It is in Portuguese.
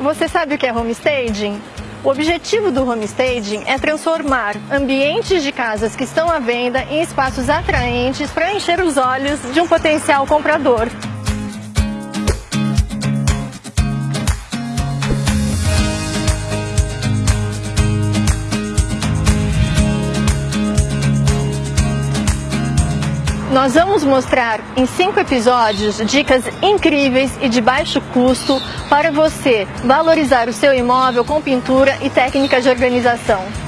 Você sabe o que é homestaging? O objetivo do homestaging é transformar ambientes de casas que estão à venda em espaços atraentes para encher os olhos de um potencial comprador. Nós vamos mostrar em cinco episódios dicas incríveis e de baixo custo para você valorizar o seu imóvel com pintura e técnicas de organização.